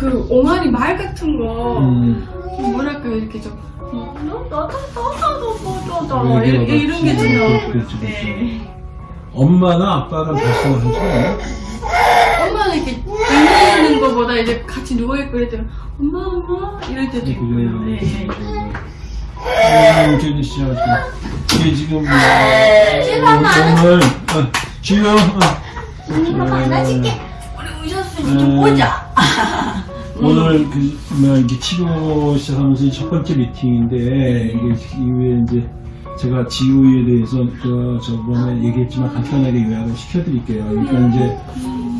그 옹알이 말 같은 거. 음. 뭐랄까 이렇게 좀. 어, 나타나도 보자잖아. 뭐 뭐 이런 게 중요하고 네. 엄마나 아빠랑 같이 하죠 엄마는 이렇게 누워있는 것보다 이제 같이 누워있고 이럴 때는 엄마 엄마 이럴 때도 있고요 네. 네. 음, 제니 씨 아주 이게 지금 뭐 정말 어, 지금 어. 음, 지금 만나줄게. 우리 오셨으니 좀 네. 보자. 오늘 그, 뭐, 이게 치료 시작하면서 이첫 번째 미팅인데, 이게 이후에 이제, 제가 지우에 대해서 그 저번에 얘기했지만 간단하게 요약을 시켜드릴게요. 그러니까 이제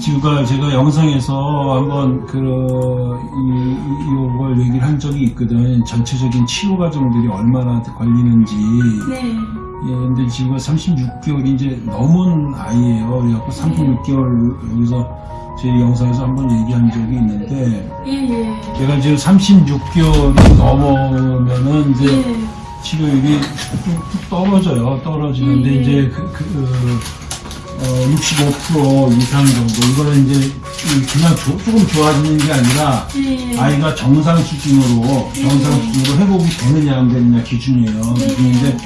지우가 제가 영상에서 한번 그 이, 이- 이걸 얘기를 한 적이 있거든. 전체적인 치료 과정들이 얼마나 걸리는지. 네. 예, 근데 지우가 36개월이 이제 넘은 아이예요. 그래갖고 36개월 여기서 제 영상에서 한번 얘기한 적이 있는데 예 예. 제가 지금 36개월이 넘으면은 이제 예. 치료율이 뚝뚝 떨어져요. 떨어지는데 음. 이제 그, 그, 어, 65% 이상 정도. 이거는 이제 그냥 조- 조금 좋아지는 게 아니라 예. 아이가 정상 수준으로 정상 수준으로 회복이 되느냐 안 되느냐 기준이에요. 네. 기준인데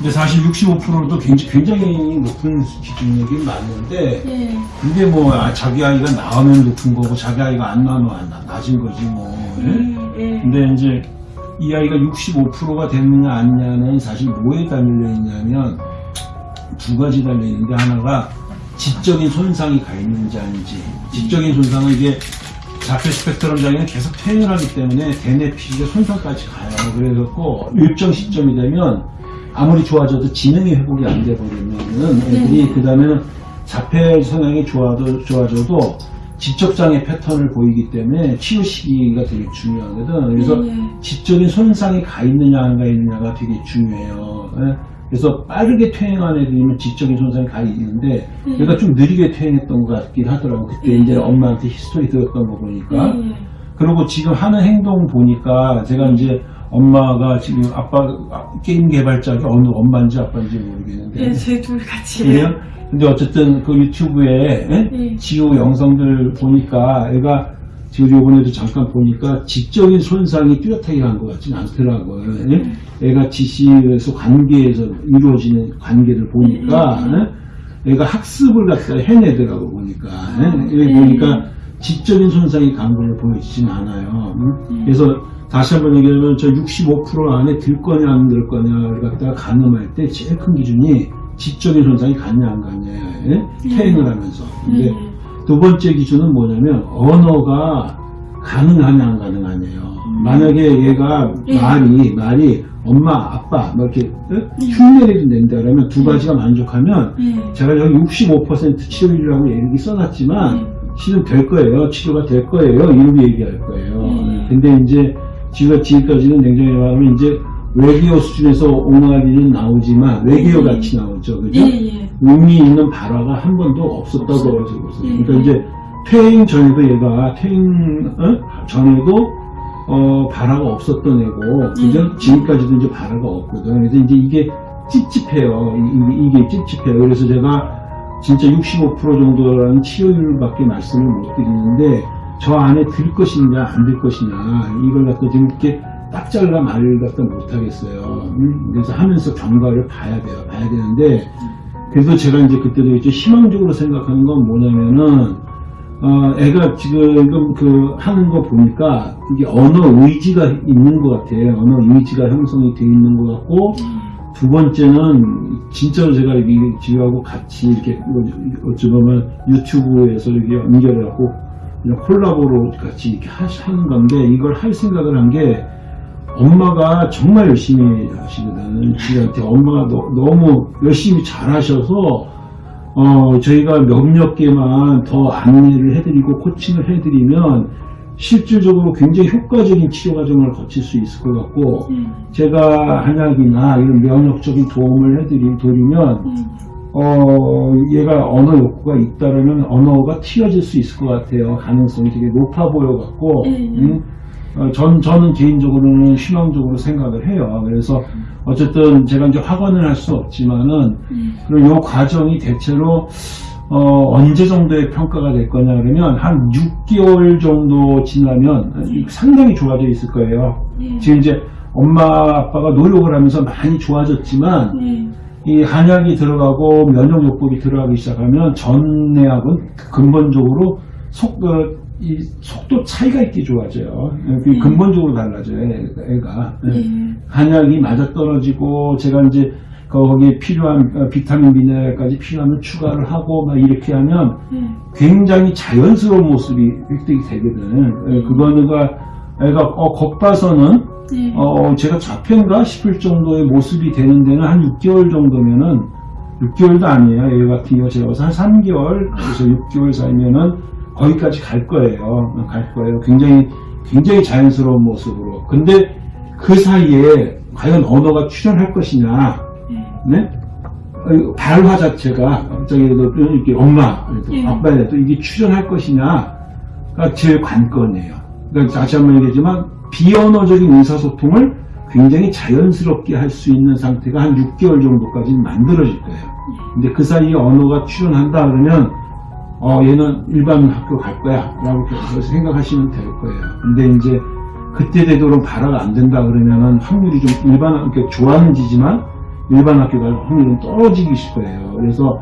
근데 사실 65%도 굉장히, 굉장히 높은 기준이긴 맞는데 예. 근데 뭐 아, 자기 아이가 나오면 높은 거고 자기 아이가 안 나오면 안 나- 낮은 거지 뭐. 예? 예. 근데 이제 이 아이가 65%가 됐느냐 아니냐는 사실 뭐에 달려 있냐면 두 가지 달려 있는데 하나가 지적인 손상이 가 있는지 아닌지 지적인 손상은 이게 자폐 스펙트럼 장애는 계속 퇴행을 하기 때문에 대뇌 피질의 손상까지 가요 그래갖고 일정 시점이 되면 아무리 좋아져도 지능이 회복이 안 돼 버리면은 애들이 그 다음에는 자폐 성향이 좋아도 좋아져도 지적장애 패턴을 보이기 때문에 치유 시기가 되게 중요하거든. 그래서 예. 지적인 손상이 가 있느냐 안 가 있느냐가 되게 중요해요. 예? 그래서 빠르게 퇴행한 애들이면 지적인 손상이 가 있는데 음. 얘가 좀 느리게 퇴행했던 것 같긴 하더라고. 그때 음. 이제 엄마한테 history 들었던 거 보니까. 예. 그리고 지금 하는 행동 보니까 제가 이제 엄마가 지금 아빠 아, 게임 개발자가 어느 엄마인지 아빠인지 모르겠는데 예. 제둘 같이. 그래요? 근데 어쨌든 그 유튜브에 예? 네. 지우 영상들 보니까 애가 지금 요번에도 잠깐 보니까 지적인 손상이 뚜렷하게 간 것 같지는 않더라고요. 예? 애가 지시에서 관계에서 이루어지는 관계를 보니까 예? 애가 학습을 갖다 해내더라고 보니까 예? 네. 보니까 지적인 손상이 간걸 보여지진 않아요. 음? 그래서 다시 한번 얘기하면 저 65% 안에 들 거냐 안 들 거냐를 갖다가 가늠할 때 제일 큰 기준이 지적인 손상이 갔냐 안 갔냐 예? 퇴행을 하면서 근데 예. 두 번째 기준은 뭐냐면 언어가 가능하냐 안 가능하냐요 만약에 얘가 예. 말이 말이 엄마 아빠 뭐 이렇게 예? 흉내내도 낸다 그러면 두 가지가 만족하면 예. 제가 여기 65% 치료율이라고 얘기 써놨지만 네. 실은 될 거예요. 치료가 될 거예요. 이렇게 얘기할 거예요. 네. 근데 이제 지가 지금까지는 냉정히 말하면 이제 외계어 수준에서 옹알이는 나오지만 외계어 네. 같이 나오죠. 그죠? 예. 예. 의미 있는 발화가 한 번도 없었다고 없어요. 그러죠. 네. 그러니까 이제 퇴행 전에도 얘가 퇴행 어? 전에도 어, 발화가 없었던 애고 그죠? 네. 지금까지도 이제 발화가 없거든. 그래서 이제 이게 찝찝해요. 이- 이게 찝찝해요. 그래서 제가 진짜 65% 정도라는 치료율밖에 말씀을 못 드리는데 저 안에 들 것이냐 안 들 것이냐 이걸 갖다 지금 이렇게 딱 잘라 말을 갖다 못 하겠어요. 음, 그래서 하면서 경과를 봐야 돼요. 봐야 되는데 그래서 제가 이제 그때도 이제 희망적으로 생각하는 건 뭐냐면은 어, 애가 지금 그 하는 거 보니까 이게 언어 의지가 있는 것 같아요. 언어 의지가 형성이 되어 있는 것 같고 두 번째는 진짜로 제가 이 지우하고 같이 이렇게 뭐 어찌 보면 유튜브에서 이렇게 그냥 콜라보로 같이 이렇게 하- 하는 건데 이걸 할 생각을 한 게 엄마가 정말 열심히 하시거든. 지한테 엄마가 너, 너무 열심히 잘 하셔서 어, 저희가 몇몇 개만 더 안내를 해드리고 코칭을 해드리면 실질적으로 굉장히 효과적인 치료 과정을 거칠 수 있을 것 같고 예. 제가 한약이나 이런 면역적인 도움을 해드리, 드리면 예. 어, 얘가 언어 욕구가 있다면 언어가 튀어질 수 있을 것 같아요. 가능성이 되게 높아 보여 갖고, 음. 음, 어, 전, 저는 개인적으로는 희망적으로 생각을 해요. 그래서 어쨌든 제가 이제 확언을 할 수 없지만은, 예. 그리고 이 과정이 대체로 어, 언제 정도의 평가가 될 거냐 그러면 한 6개월 정도 지나면 상당히 좋아져 있을 거예요. 네. 지금 이제 엄마 아빠가 노력을 하면서 많이 좋아졌지만 네. 이 한약이 들어가고 면역요법이 들어가기 시작하면 전내약은 근본적으로 속, 어, 이 속도 차이가 있게 좋아져요. 그 네. 근본적으로 달라져요, 애가. 네. 한약이 맞아 떨어지고 제가 이제 거기에 필요한 어, 비타민 미네랄까지 필요하면 추가를 하고 막 이렇게 하면 네. 굉장히 자연스러운 모습이 획득이 되거든. 에, 그거가 애가 어, 겉봐서는 네. 어, 제가 잡혔가 싶을 정도의 모습이 되는 데는 한 6개월 정도면은 6개월도 아니에요. 얘 같은 경우 제가 봐서 한 3개월, 그래서 6개월 사이면은 거기까지 갈 거예요. 갈 거예요. 굉장히, 굉장히 자연스러운 모습으로. 근데 그 사이에 과연 언어가 출현할 것이냐, 네. 발화 자체가 갑자기 이렇게 엄마, 예. 아빠에도 이게 출현할 것이냐가 제일 관건이에요. 그러니까 다시 한번 얘기하지만 비언어적인 의사소통을 굉장히 자연스럽게 할 수 있는 상태가 한 6개월 정도까지 만들어질 거예요. 근데 그 사이에 언어가 출현한다 그러면 어 얘는 일반 학교 갈 거야 라고 생각하시면 될 거예요. 근데 이제 그때 되도록 발화가 안 된다 그러면은 확률이 좀 일반 학교 좋아하는 지지만 일반 학교 갈 확률은 떨어지기 거예요. 그래서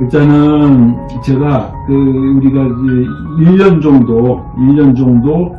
일단은 제가 그 우리가 이제 1년 정도 1년 정도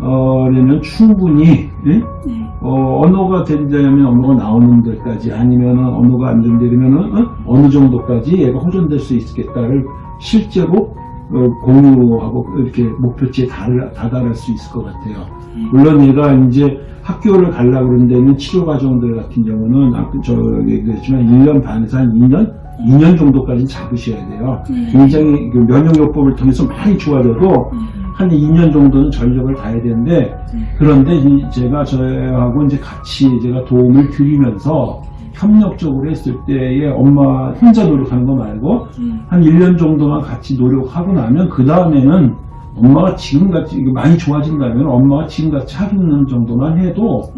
어려면 충분히 예? 네. 어, 언어가 된다면 언어가 나오는 데까지 아니면 언어가 안 된다면 어? 느 정도까지 얘가 호전될 수 있겠다를 실제로 어, 공유하고 이렇게 목표치에 달, 다다를 수 있을 것 같아요. 물론 얘가 이제 학교를 가려고 그런 데는 치료 과정들 같은 경우는 아까 저 얘기했지만 1년 반에서 한 2년? 2년 정도까지는 잡으셔야 돼요. 네. 굉장히 그 면역요법을 통해서 많이 좋아져도 한 2년 정도는 전력을 다해야 되는데 그런데 이- 제가 저하고 이제 같이 제가 도움을 드리면서 협력적으로 했을 때에 엄마 혼자 노력하는 거 말고 한 1년 정도만 같이 노력하고 나면 그 다음에는 엄마가 지금같이 많이 좋아진다면 엄마가 지금같이 하는 정도만 해도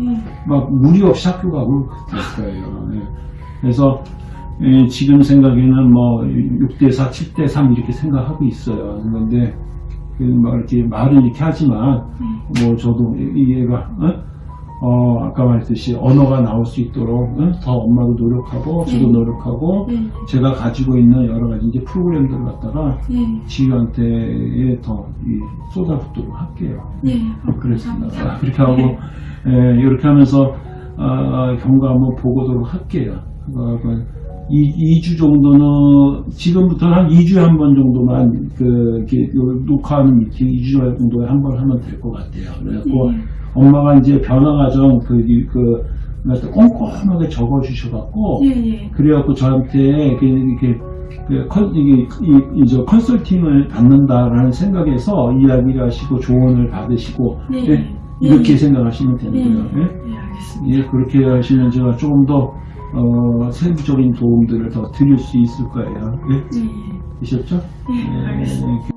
막 무리 없이 학교 가고 될 거예요. 예. 그래서 예, 지금 생각에는 뭐 6대4, 7대3 이렇게 생각하고 있어요. 그런데 그뭐 이렇게 말은 이렇게 하지만 뭐 저도 이 얘가 어? 어, 아까 말했듯이 언어가 나올 수 있도록 어? 더 엄마도 노력하고 저도 네. 노력하고 네. 제가 가지고 있는 여러 가지 이제 프로그램들을 갖다가 네. 지휘한테 더 이, 쏟아붓도록 할게요. 네. 그렇습니다. 감사합니다. 아, 그렇게 하고 예, 이렇게 하면서 아, 경과 한번 보고 도록 할게요. 어, 그 이, 2주 정도는 지금부터는 한 2주에 한 번 정도만 그 이렇게 요 녹화하는 미팅 2주 정도에 한 번 하면 될 것 같아요. 그래갖고 네. 엄마가 이제 변화 과정 그, 이- 그, 그래서 꼼꼼하게 적어 주셔갖고 예, 예. 그래갖고 저한테 이렇게, 이렇게 그 컨, 이게, 이, 이, 저 컨설팅을 받는다라는 생각에서 이야기를 하시고 조언을 받으시고 네. 예, 이렇게 네. 생각하시면 되는 네. 거예요. 예? 네, 알겠습니다. 예, 그렇게 하시면 제가 조금 더 어, 세부적인 도움들을 더 드릴 수 있을 거예요. 예? 네. 되셨죠? 네, 알겠습니다. 예,